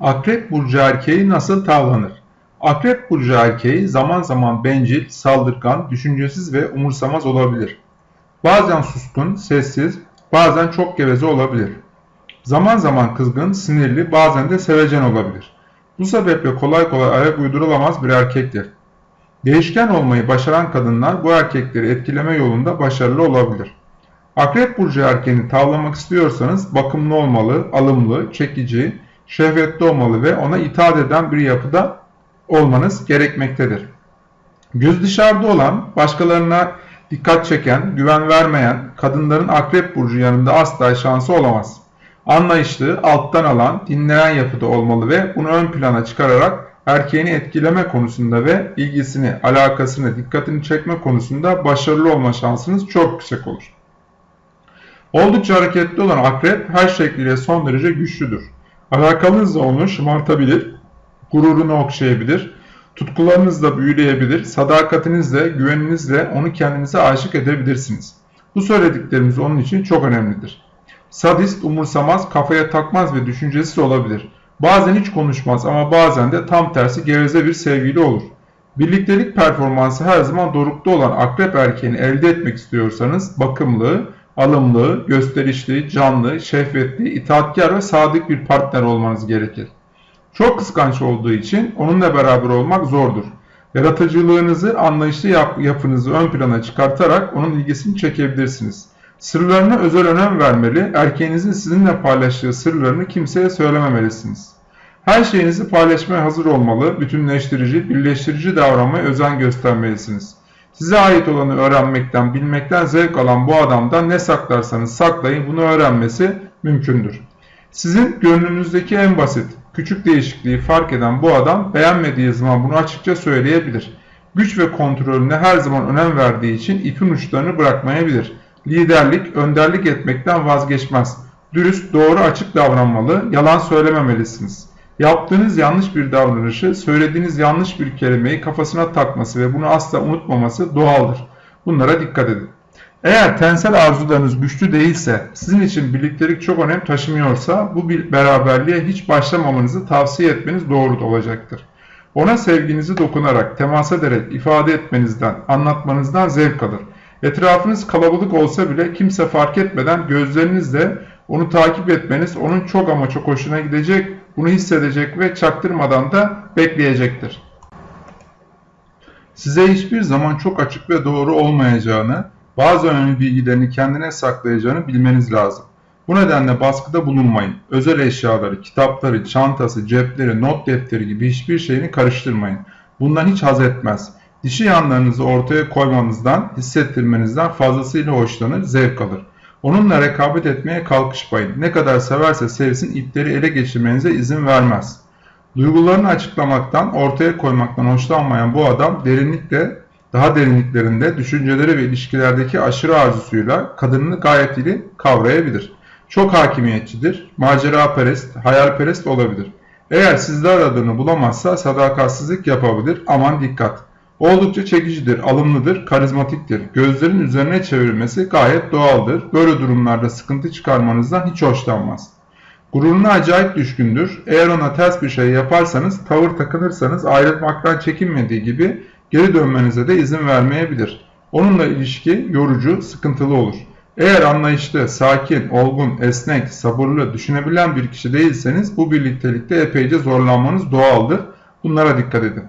Akrep burcu erkeği nasıl tavlanır? Akrep burcu erkeği zaman zaman bencil, saldırgan, düşüncesiz ve umursamaz olabilir. Bazen suskun, sessiz, bazen çok geveze olabilir. Zaman zaman kızgın, sinirli, bazen de sevecen olabilir. Bu sebeple kolay kolay ayak uydurulamaz bir erkektir. Değişken olmayı başaran kadınlar bu erkekleri etkileme yolunda başarılı olabilir. Akrep burcu erkeğini tavlamak istiyorsanız bakımlı olmalı, alımlı, çekici, şehvetli olmalı ve ona itaat eden bir yapıda olmanız gerekmektedir. Göz dışarıda olan, başkalarına dikkat çeken, güven vermeyen kadınların akrep burcu yanında asla şansı olamaz. Anlayışlı, alttan alan, dinleyen yapıda olmalı ve bunu ön plana çıkararak erkeğini etkileme konusunda ve ilgisini, alakasını, dikkatini çekme konusunda başarılı olma şansınız çok yüksek olur. Oldukça hareketli olan akrep her şekliyle son derece güçlüdür. Alakanızla onu şımartabilir, gururunu okşayabilir, tutkularınızla büyüleyebilir, sadakatinizle, güveninizle onu kendinize aşık edebilirsiniz. Bu söylediklerimiz onun için çok önemlidir. Sadist, umursamaz, kafaya takmaz ve düşüncesiz olabilir. Bazen hiç konuşmaz ama bazen de tam tersi geveze bir sevgili olur. Birliktelik performansı her zaman dorukta olan akrep erkeğini elde etmek istiyorsanız bakımlı, alımlı, gösterişli, canlı, şehvetli, itaatkar ve sadık bir partner olmanız gerekir. Çok kıskanç olduğu için onunla beraber olmak zordur. Yaratıcılığınızı, anlayışlı yap yapınızı ön plana çıkartarak onun ilgisini çekebilirsiniz. Sırlarına özel önem vermeli, erkeğinizin sizinle paylaştığı sırlarını kimseye söylememelisiniz. Her şeyinizi paylaşmaya hazır olmalı, bütünleştirici, birleştirici davranmaya özen göstermelisiniz. Size ait olanı öğrenmekten, bilmekten zevk alan bu adamdan ne saklarsanız saklayın bunu öğrenmesi mümkündür. Sizin gönlünüzdeki en basit, küçük değişikliği fark eden bu adam beğenmediği zaman bunu açıkça söyleyebilir. Güç ve kontrolüne her zaman önem verdiği için ipin uçlarını bırakmayabilir. Liderlik, önderlik etmekten vazgeçmez. Dürüst, doğru, açık davranmalı, yalan söylememelisiniz. Yaptığınız yanlış bir davranışı, söylediğiniz yanlış bir kelimeyi kafasına takması ve bunu asla unutmaması doğaldır. Bunlara dikkat edin. Eğer tensel arzularınız güçlü değilse, sizin için birliktelik çok önem taşımıyorsa bu bir beraberliğe hiç başlamamanızı tavsiye etmeniz doğru olacaktır. Ona sevginizi dokunarak, temas ederek ifade etmenizden, anlatmanızdan zevk alır. Etrafınız kalabalık olsa bile kimse fark etmeden gözlerinizle onu takip etmeniz onun çok ama çok hoşuna gidecek, bunu hissedecek ve çaktırmadan da bekleyecektir. Size hiçbir zaman çok açık ve doğru olmayacağını, bazı önemli bilgilerini kendine saklayacağını bilmeniz lazım. Bu nedenle baskıda bulunmayın. Özel eşyaları, kitapları, çantası, cepleri, not defteri gibi hiçbir şeyini karıştırmayın. Bundan hiç haz etmez. Dişi yanlarınızı ortaya koymanızdan, hissettirmenizden fazlasıyla hoşlanır, zevk alır. Onunla rekabet etmeye kalkışmayın. Ne kadar severse sevsin ipleri ele geçirmenize izin vermez. Duygularını açıklamaktan, ortaya koymaktan hoşlanmayan bu adam derinlikle, daha derinliklerinde düşünceleri ve ilişkilerdeki aşırı arzusuyla kadınını gayet iyi kavrayabilir. Çok hakimiyetçidir, maceraperest, hayalperest olabilir. Eğer sizde aradığını bulamazsa sadakatsizlik yapabilir, aman dikkat. Oldukça çekicidir, alımlıdır, karizmatiktir. Gözlerin üzerine çevirmesi gayet doğaldır. Böyle durumlarda sıkıntı çıkarmanızdan hiç hoşlanmaz. Gururuna acayip düşkündür. Eğer ona ters bir şey yaparsanız, tavır takınırsanız ayrılmaktan çekinmediği gibi geri dönmenize de izin vermeyebilir. Onunla ilişki yorucu, sıkıntılı olur. Eğer anlayışlı, sakin, olgun, esnek, sabırlı, düşünebilen bir kişi değilseniz bu birliktelikte epeyce zorlanmanız doğaldır. Bunlara dikkat edin.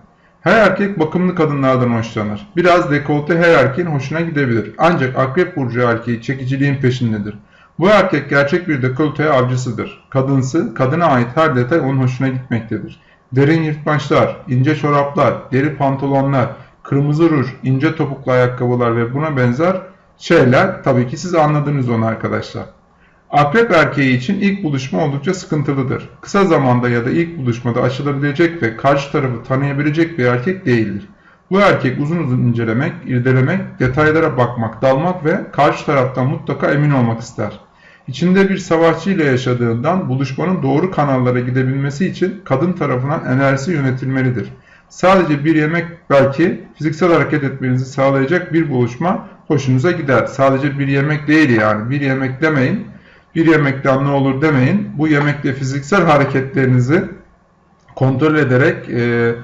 Her erkek bakımlı kadınlardan hoşlanır. Biraz dekolte her erkeğin hoşuna gidebilir. Ancak akrep burcu erkeği çekiciliğin peşindedir. Bu erkek gerçek bir dekolteye avcısıdır. Kadınsı, kadına ait her detay onun hoşuna gitmektedir. Derin yırtmaçlar, ince çoraplar, deri pantolonlar, kırmızı ruj, ince topuklu ayakkabılar ve buna benzer şeyler tabii ki siz anladınız onu arkadaşlar. Akrep erkeği için ilk buluşma oldukça sıkıntılıdır. Kısa zamanda ya da ilk buluşmada aşılabilecek ve karşı tarafı tanıyabilecek bir erkek değildir. Bu erkek uzun uzun incelemek, irdelemek, detaylara bakmak, dalmak ve karşı taraftan mutlaka emin olmak ister. İçinde bir savaşçı ile yaşadığından buluşmanın doğru kanallara gidebilmesi için kadın tarafından enerjisi yönetilmelidir. Sadece bir yemek belki fiziksel hareket etmenizi sağlayacak bir buluşma hoşunuza gider. Sadece bir yemek değil yani bir yemek demeyin bir yemekten ne olur demeyin. Bu yemekle fiziksel hareketlerinizi kontrol ederek e,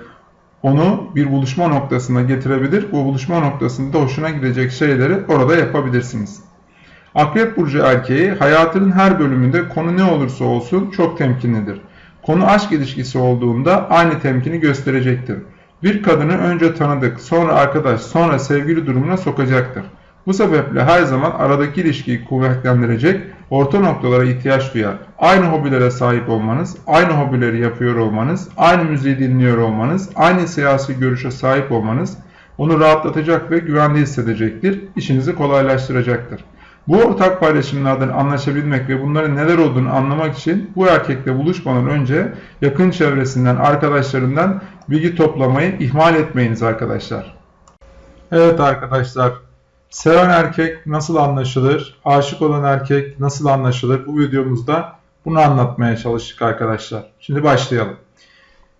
onu bir buluşma noktasına getirebilir. Bu buluşma noktasında hoşuna gidecek şeyleri orada yapabilirsiniz. Akrep burcu erkeği hayatının her bölümünde konu ne olursa olsun çok temkinlidir. Konu aşk ilişkisi olduğunda aynı temkini gösterecektir. Bir kadını önce tanıdık, sonra arkadaş, sonra sevgili durumuna sokacaktır. Bu sebeple her zaman aradaki ilişkiyi kuvvetlendirecek orta noktalara ihtiyaç duyar. Aynı hobilere sahip olmanız, aynı hobileri yapıyor olmanız, aynı müziği dinliyor olmanız, aynı siyasi görüşe sahip olmanız onu rahatlatacak ve güvende hissedecektir, işinizi kolaylaştıracaktır. Bu ortak paylaşımlardan anlaşabilmek ve bunların neler olduğunu anlamak için bu erkekle buluşmadan önce yakın çevresinden, arkadaşlarından bilgi toplamayı ihmal etmeyiniz arkadaşlar. Evet arkadaşlar, seven erkek nasıl anlaşılır, aşık olan erkek nasıl anlaşılır bu videomuzda bunu anlatmaya çalıştık arkadaşlar. Şimdi başlayalım.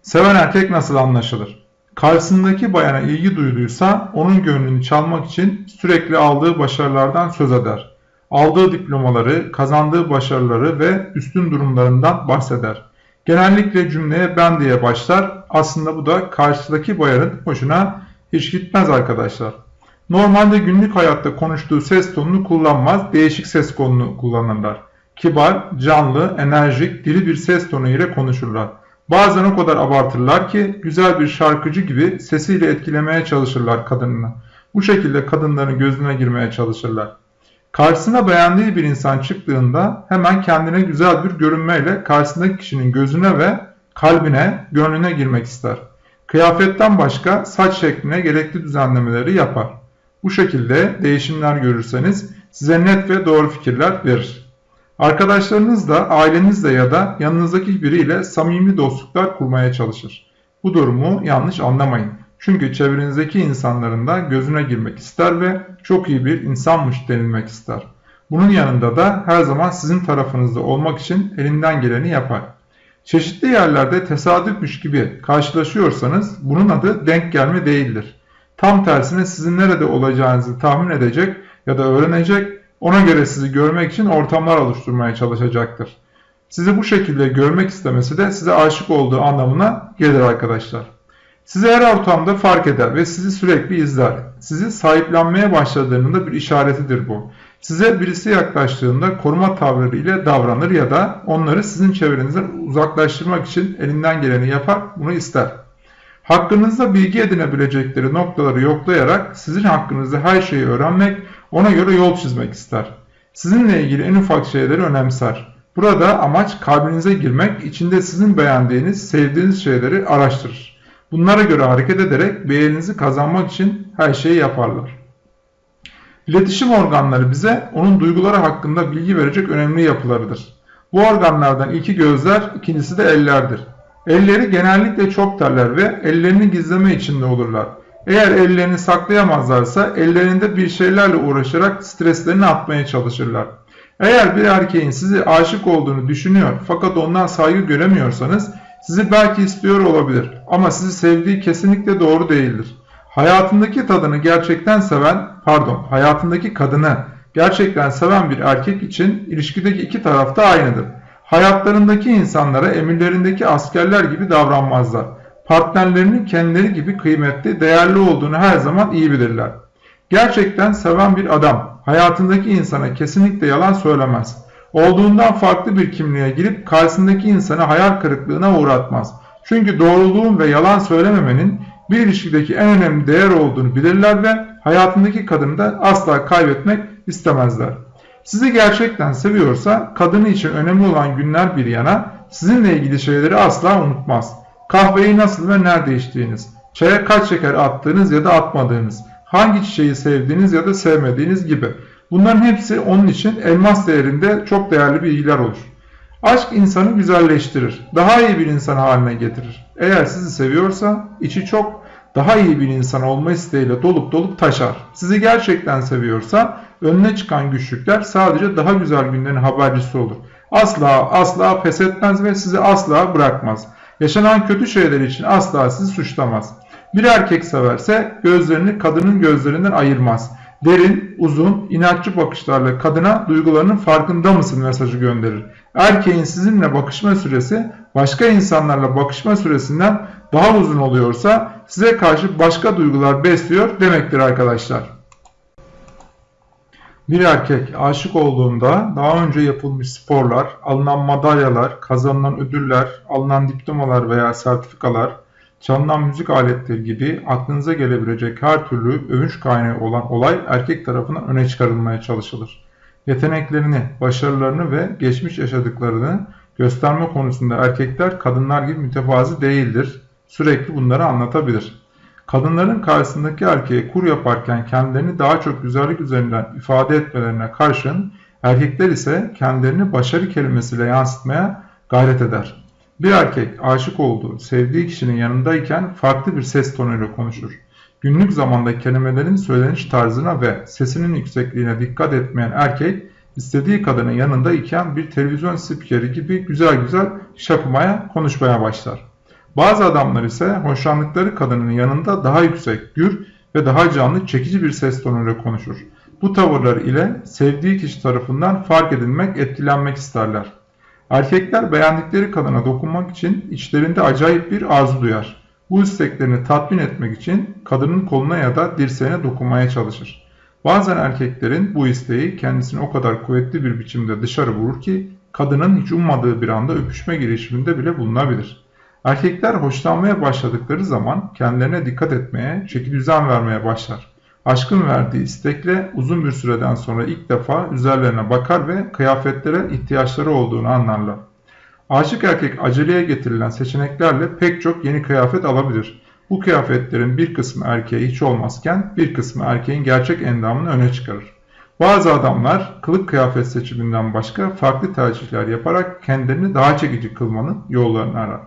Seven erkek nasıl anlaşılır? Karşısındaki bayana ilgi duyduysa onun gönlünü çalmak için sürekli aldığı başarılardan söz eder aldığı diplomaları, kazandığı başarıları ve üstün durumlarından bahseder. Genellikle cümleye ben diye başlar. Aslında bu da karşıdaki bayanın hoşuna hiç gitmez arkadaşlar. Normalde günlük hayatta konuştuğu ses tonunu kullanmaz, değişik ses tonunu kullanırlar. Kibar, canlı, enerjik, dili bir ses tonu ile konuşurlar. Bazen o kadar abartırlar ki güzel bir şarkıcı gibi sesiyle etkilemeye çalışırlar kadınını. Bu şekilde kadınların gözüne girmeye çalışırlar. Karşısına beğendiği bir insan çıktığında hemen kendine güzel bir görünmeyle karşısındaki kişinin gözüne ve kalbine, gönlüne girmek ister. Kıyafetten başka saç şekline gerekli düzenlemeleri yapar. Bu şekilde değişimler görürseniz size net ve doğru fikirler verir. Arkadaşlarınızla, ailenizle ya da yanınızdaki biriyle samimi dostluklar kurmaya çalışır. Bu durumu yanlış anlamayın. Çünkü çevrenizdeki insanların da gözüne girmek ister ve çok iyi bir insanmış denilmek ister. Bunun yanında da her zaman sizin tarafınızda olmak için elinden geleni yapar. Çeşitli yerlerde tesadüfmüş gibi karşılaşıyorsanız bunun adı denk gelme değildir. Tam tersine sizin nerede olacağınızı tahmin edecek ya da öğrenecek, ona göre sizi görmek için ortamlar oluşturmaya çalışacaktır. Sizi bu şekilde görmek istemesi de size aşık olduğu anlamına gelir arkadaşlar. Sizi her ortamda fark eder ve sizi sürekli izler. Sizi sahiplenmeye başladığının da bir işaretidir bu. Size birisi yaklaştığında koruma tavırları ile davranır ya da onları sizin çevrenizden uzaklaştırmak için elinden geleni yapar, bunu ister. Hakkınızda bilgi edinebilecekleri noktaları yoklayarak sizin hakkınızda her şeyi öğrenmek, ona göre yol çizmek ister. Sizinle ilgili en ufak şeyleri önemser. Burada amaç kalbinize girmek, içinde sizin beğendiğiniz, sevdiğiniz şeyleri araştırır. Bunlara göre hareket ederek beğeninizi kazanmak için her şeyi yaparlar. İletişim organları bize onun duyguları hakkında bilgi verecek önemli yapılarıdır. Bu organlardan ilki gözler, ikincisi de ellerdir. Elleri genellikle çok terler ve ellerini gizleme içinde olurlar. Eğer ellerini saklayamazlarsa ellerinde bir şeylerle uğraşarak streslerini atmaya çalışırlar. Eğer bir erkeğin sizi aşık olduğunu düşünüyor fakat ondan saygı göremiyorsanız sizi belki istiyor olabilir ama sizi sevdiği kesinlikle doğru değildir. Hayatındaki tadını gerçekten seven, pardon, hayatındaki kadını gerçekten seven bir erkek için ilişkideki iki taraf da aynıdır. Hayatlarındaki insanlara emirlerindeki askerler gibi davranmazlar. Partnerlerinin kendileri gibi kıymetli, değerli olduğunu her zaman iyi bilirler. Gerçekten seven bir adam hayatındaki insana kesinlikle yalan söylemez olduğundan farklı bir kimliğe girip karşısındaki insanı hayal kırıklığına uğratmaz. Çünkü doğruluğun ve yalan söylememenin bir ilişkideki en önemli değer olduğunu bilirler ve hayatındaki kadını da asla kaybetmek istemezler. Sizi gerçekten seviyorsa kadını için önemli olan günler bir yana sizinle ilgili şeyleri asla unutmaz. Kahveyi nasıl ve nerede içtiğiniz, çaya kaç şeker attığınız ya da atmadığınız, hangi çiçeği sevdiğiniz ya da sevmediğiniz gibi Bunların hepsi onun için elmas değerinde çok değerli bilgiler olur. Aşk insanı güzelleştirir, daha iyi bir insan haline getirir. Eğer sizi seviyorsa içi çok daha iyi bir insan olma isteğiyle dolup dolup taşar. Sizi gerçekten seviyorsa önüne çıkan güçlükler sadece daha güzel günlerin habercisi olur. Asla asla pes etmez ve sizi asla bırakmaz. Yaşanan kötü şeyler için asla sizi suçlamaz. Bir erkek severse gözlerini kadının gözlerinden ayırmaz derin, uzun, inatçı bakışlarla kadına duygularının farkında mısın mesajı gönderir. Erkeğin sizinle bakışma süresi başka insanlarla bakışma süresinden daha uzun oluyorsa size karşı başka duygular besliyor demektir arkadaşlar. Bir erkek aşık olduğunda daha önce yapılmış sporlar, alınan madalyalar, kazanılan ödüller, alınan diplomalar veya sertifikalar, çalınan müzik aletleri gibi aklınıza gelebilecek her türlü övünç kaynağı olan olay erkek tarafından öne çıkarılmaya çalışılır. Yeteneklerini, başarılarını ve geçmiş yaşadıklarını gösterme konusunda erkekler kadınlar gibi mütevazi değildir. Sürekli bunları anlatabilir. Kadınların karşısındaki erkeğe kur yaparken kendilerini daha çok güzellik üzerinden ifade etmelerine karşın erkekler ise kendilerini başarı kelimesiyle yansıtmaya gayret eder. Bir erkek aşık olduğu, sevdiği kişinin yanındayken farklı bir ses tonuyla konuşur. Günlük zamanda kelimelerin söyleniş tarzına ve sesinin yüksekliğine dikkat etmeyen erkek, istediği kadının yanında iken bir televizyon spikeri gibi güzel güzel şapımaya, konuşmaya başlar. Bazı adamlar ise hoşlandıkları kadının yanında daha yüksek, gür ve daha canlı, çekici bir ses tonuyla konuşur. Bu tavırlar ile sevdiği kişi tarafından fark edilmek, etkilenmek isterler. Erkekler beğendikleri kadına dokunmak için içlerinde acayip bir arzu duyar. Bu isteklerini tatmin etmek için kadının koluna ya da dirseğine dokunmaya çalışır. Bazen erkeklerin bu isteği kendisini o kadar kuvvetli bir biçimde dışarı vurur ki kadının hiç ummadığı bir anda öpüşme girişiminde bile bulunabilir. Erkekler hoşlanmaya başladıkları zaman kendilerine dikkat etmeye, çeki düzen vermeye başlar. Aşkın verdiği istekle uzun bir süreden sonra ilk defa üzerlerine bakar ve kıyafetlere ihtiyaçları olduğunu anlarlar. Aşık erkek aceleye getirilen seçeneklerle pek çok yeni kıyafet alabilir. Bu kıyafetlerin bir kısmı erkeğe hiç olmazken bir kısmı erkeğin gerçek endamını öne çıkarır. Bazı adamlar kılık kıyafet seçiminden başka farklı tercihler yaparak kendilerini daha çekici kılmanın yollarını arar.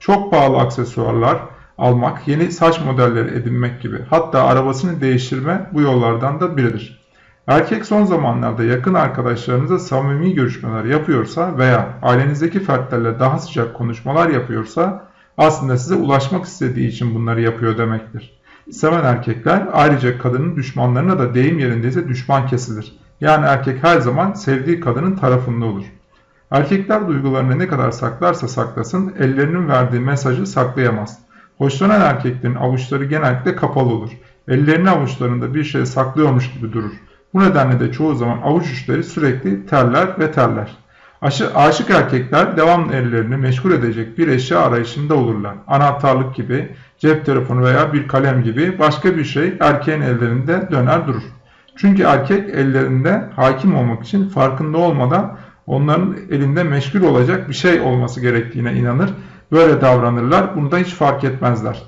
Çok pahalı aksesuarlar almak, yeni saç modelleri edinmek gibi hatta arabasını değiştirme bu yollardan da biridir. Erkek son zamanlarda yakın arkadaşlarınıza samimi görüşmeler yapıyorsa veya ailenizdeki fertlerle daha sıcak konuşmalar yapıyorsa aslında size ulaşmak istediği için bunları yapıyor demektir. Seven erkekler ayrıca kadının düşmanlarına da deyim yerindeyse düşman kesilir. Yani erkek her zaman sevdiği kadının tarafında olur. Erkekler duygularını ne kadar saklarsa saklasın ellerinin verdiği mesajı saklayamaz. Hoşlanan erkeklerin avuçları genellikle kapalı olur. Ellerini avuçlarında bir şey saklıyormuş gibi durur. Bu nedenle de çoğu zaman avuç uçları sürekli terler ve terler. Aşı, aşık erkekler devamlı ellerini meşgul edecek bir eşya arayışında olurlar. Anahtarlık gibi, cep telefonu veya bir kalem gibi başka bir şey erkeğin ellerinde döner durur. Çünkü erkek ellerinde hakim olmak için farkında olmadan onların elinde meşgul olacak bir şey olması gerektiğine inanır. Böyle davranırlar. Bunu da hiç fark etmezler.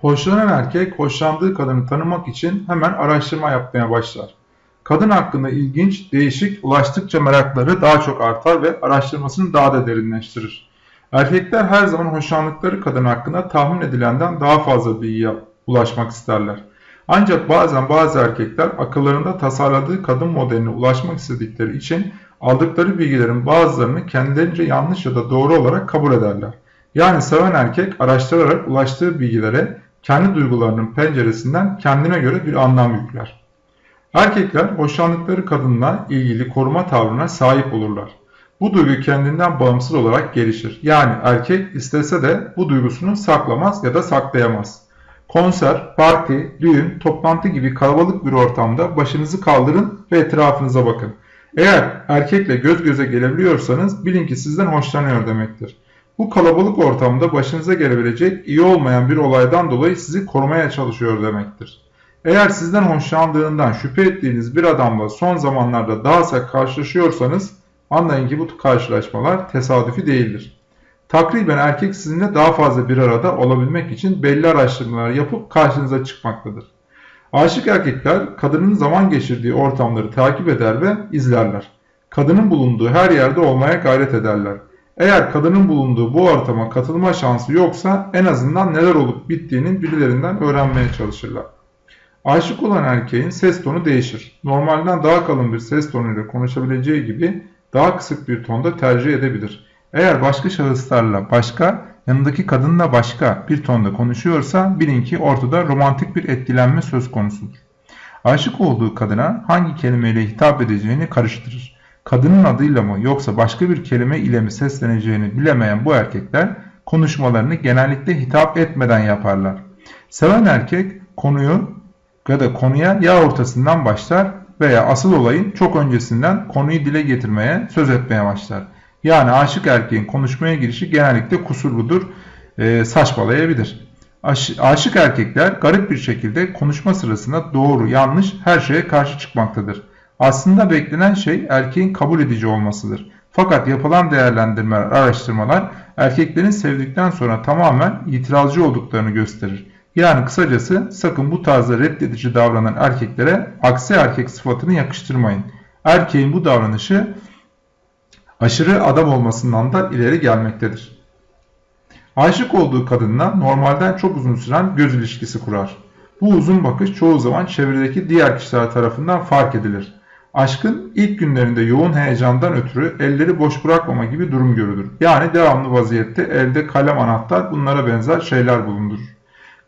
Hoşlanan erkek hoşlandığı kadını tanımak için hemen araştırma yapmaya başlar. Kadın hakkında ilginç, değişik, ulaştıkça merakları daha çok artar ve araştırmasını daha da derinleştirir. Erkekler her zaman hoşlandıkları kadın hakkında tahmin edilenden daha fazla bilgiye ulaşmak isterler. Ancak bazen bazı erkekler akıllarında tasarladığı kadın modeline ulaşmak istedikleri için aldıkları bilgilerin bazılarını kendilerince yanlış ya da doğru olarak kabul ederler. Yani seven erkek araştırarak ulaştığı bilgilere kendi duygularının penceresinden kendine göre bir anlam yükler. Erkekler hoşlandıkları kadınla ilgili koruma tavrına sahip olurlar. Bu duygu kendinden bağımsız olarak gelişir. Yani erkek istese de bu duygusunu saklamaz ya da saklayamaz. Konser, parti, düğün, toplantı gibi kalabalık bir ortamda başınızı kaldırın ve etrafınıza bakın. Eğer erkekle göz göze gelebiliyorsanız bilin ki sizden hoşlanıyor demektir. Bu kalabalık ortamda başınıza gelebilecek iyi olmayan bir olaydan dolayı sizi korumaya çalışıyor demektir. Eğer sizden hoşlandığından şüphe ettiğiniz bir adamla son zamanlarda daha sık karşılaşıyorsanız anlayın ki bu karşılaşmalar tesadüfi değildir. Takriben erkek sizinle daha fazla bir arada olabilmek için belli araştırmalar yapıp karşınıza çıkmaktadır. Aşık erkekler kadının zaman geçirdiği ortamları takip eder ve izlerler. Kadının bulunduğu her yerde olmaya gayret ederler. Eğer kadının bulunduğu bu ortama katılma şansı yoksa en azından neler olup bittiğinin birilerinden öğrenmeye çalışırlar. Aşık olan erkeğin ses tonu değişir. Normalden daha kalın bir ses tonuyla konuşabileceği gibi daha kısık bir tonda tercih edebilir. Eğer başka şahıslarla başka, yanındaki kadınla başka bir tonda konuşuyorsa bilin ki ortada romantik bir etkilenme söz konusudur. Aşık olduğu kadına hangi kelimeyle hitap edeceğini karıştırır. kadının adıyla mı yoksa başka bir kelime ile mi sesleneceğini bilemeyen bu erkekler konuşmalarını genellikle hitap etmeden yaparlar. Seven erkek konuyu ya da konuya ya ortasından başlar veya asıl olayın çok öncesinden konuyu dile getirmeye, söz etmeye başlar. Yani aşık erkeğin konuşmaya girişi genellikle kusurludur, e, saçmalayabilir. Aş, aşık erkekler garip bir şekilde konuşma sırasında doğru, yanlış her şeye karşı çıkmaktadır. Aslında beklenen şey erkeğin kabul edici olmasıdır. Fakat yapılan değerlendirmeler, araştırmalar erkeklerin sevdikten sonra tamamen itirazcı olduklarını gösterir. Yani kısacası sakın bu tarzda reddedici davranan erkeklere aksi erkek sıfatını yakıştırmayın. Erkeğin bu davranışı aşırı adam olmasından da ileri gelmektedir. Aşık olduğu kadınla normalden çok uzun süren göz ilişkisi kurar. Bu uzun bakış çoğu zaman çevredeki diğer kişiler tarafından fark edilir. Aşkın ilk günlerinde yoğun heyecandan ötürü elleri boş bırakmama gibi durum görülür. Yani devamlı vaziyette elde kalem anahtar bunlara benzer şeyler bulundurur.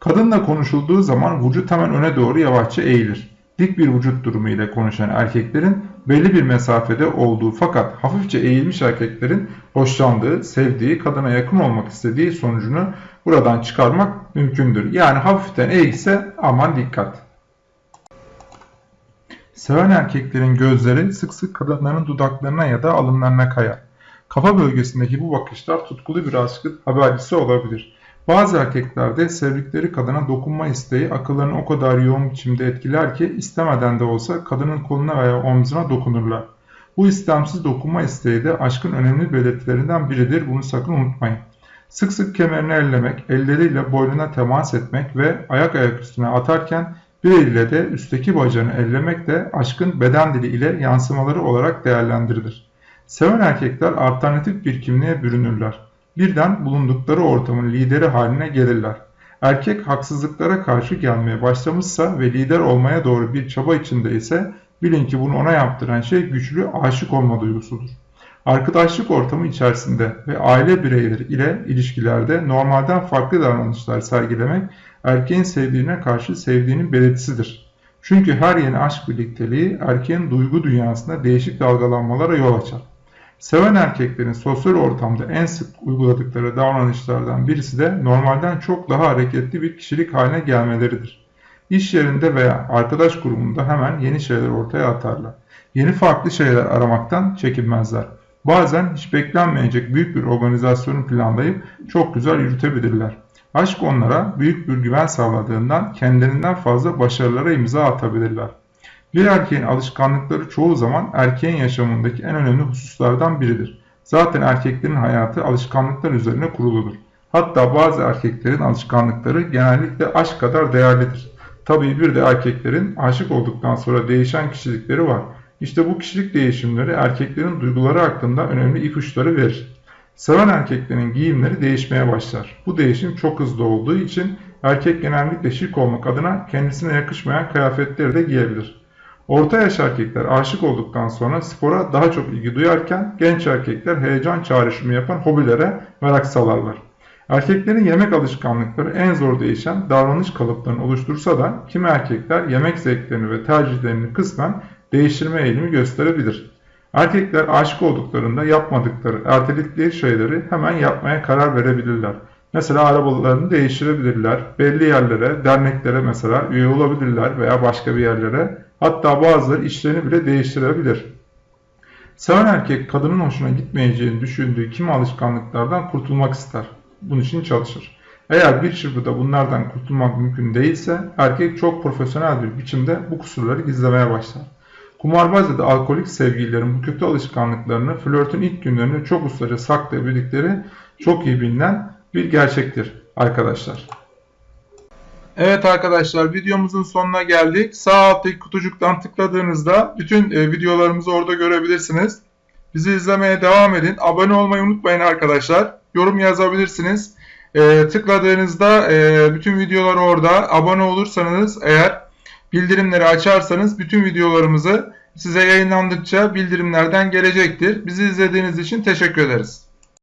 Kadınla konuşulduğu zaman vücut hemen öne doğru yavaşça eğilir. Dik bir vücut durumu ile konuşan erkeklerin belli bir mesafede olduğu fakat hafifçe eğilmiş erkeklerin hoşlandığı, sevdiği, kadına yakın olmak istediği sonucunu buradan çıkarmak mümkündür. Yani hafiften eğilse aman dikkat. Seven erkeklerin gözleri sık sık kadınların dudaklarına ya da alınlarına kayar. Kafa bölgesindeki bu bakışlar tutkulu bir aşkın habercisi olabilir. Bazı erkeklerde sevdikleri kadına dokunma isteği akıllarını o kadar yoğun biçimde etkiler ki istemeden de olsa kadının koluna veya omzuna dokunurlar. Bu istemsiz dokunma isteği de aşkın önemli belirtilerinden biridir. Bunu sakın unutmayın. Sık sık kemerini ellemek, elleriyle boynuna temas etmek ve ayak ayak üstüne atarken bir eliyle de üstteki bacağını ellemek de aşkın beden dili ile yansımaları olarak değerlendirilir. Seven erkekler alternatif bir kimliğe bürünürler birden bulundukları ortamın lideri haline gelirler. Erkek haksızlıklara karşı gelmeye başlamışsa ve lider olmaya doğru bir çaba içinde ise bilin ki bunu ona yaptıran şey güçlü aşık olma duygusudur. Arkadaşlık ortamı içerisinde ve aile bireyleri ile ilişkilerde normalden farklı davranışlar sergilemek erkeğin sevdiğine karşı sevdiğinin belirtisidir. Çünkü her yeni aşk birlikteliği erkeğin duygu dünyasında değişik dalgalanmalara yol açar. Seven erkeklerin sosyal ortamda en sık uyguladıkları davranışlardan birisi de normalden çok daha hareketli bir kişilik haline gelmeleridir. İş yerinde veya arkadaş grubunda hemen yeni şeyler ortaya atarlar. Yeni farklı şeyler aramaktan çekinmezler. Bazen hiç beklenmeyecek büyük bir organizasyonu planlayıp çok güzel yürütebilirler. Aşk onlara büyük bir güven sağladığından kendilerinden fazla başarılara imza atabilirler. Bir erkeğin alışkanlıkları çoğu zaman erkeğin yaşamındaki en önemli hususlardan biridir. Zaten erkeklerin hayatı alışkanlıklar üzerine kuruludur. Hatta bazı erkeklerin alışkanlıkları genellikle aşk kadar değerlidir. Tabii bir de erkeklerin aşık olduktan sonra değişen kişilikleri var. İşte bu kişilik değişimleri erkeklerin duyguları hakkında önemli ipuçları verir. Seven erkeklerin giyimleri değişmeye başlar. Bu değişim çok hızlı olduğu için erkek genellikle şık olmak adına kendisine yakışmayan kıyafetleri de giyebilir. Orta yaş erkekler aşık olduktan sonra spora daha çok ilgi duyarken genç erkekler heyecan çağrışımı yapan hobilere merak salarlar. Erkeklerin yemek alışkanlıkları en zor değişen davranış kalıplarını oluştursa da kimi erkekler yemek zevklerini ve tercihlerini kısmen değiştirme eğilimi gösterebilir. Erkekler aşık olduklarında yapmadıkları, erteledikleri şeyleri hemen yapmaya karar verebilirler. Mesela arabalarını değiştirebilirler, belli yerlere, derneklere mesela üye olabilirler veya başka bir yerlere Hatta bazıları işlerini bile değiştirebilir. Seven erkek kadının hoşuna gitmeyeceğini düşündüğü kimi alışkanlıklardan kurtulmak ister. Bunun için çalışır. Eğer bir çırpıda bunlardan kurtulmak mümkün değilse erkek çok profesyonel bir biçimde bu kusurları gizlemeye başlar. Kumarbaz ya da alkolik sevgililerin bu kötü alışkanlıklarını flörtün ilk günlerinde çok ustaca saklayabildikleri çok iyi bilinen bir gerçektir arkadaşlar. Evet arkadaşlar videomuzun sonuna geldik. Sağ alttaki kutucuktan tıkladığınızda bütün e, videolarımızı orada görebilirsiniz. Bizi izlemeye devam edin. Abone olmayı unutmayın arkadaşlar. Yorum yazabilirsiniz. E, tıkladığınızda e, bütün videolar orada. Abone olursanız eğer bildirimleri açarsanız bütün videolarımızı size yayınlandıkça bildirimlerden gelecektir. Bizi izlediğiniz için teşekkür ederiz.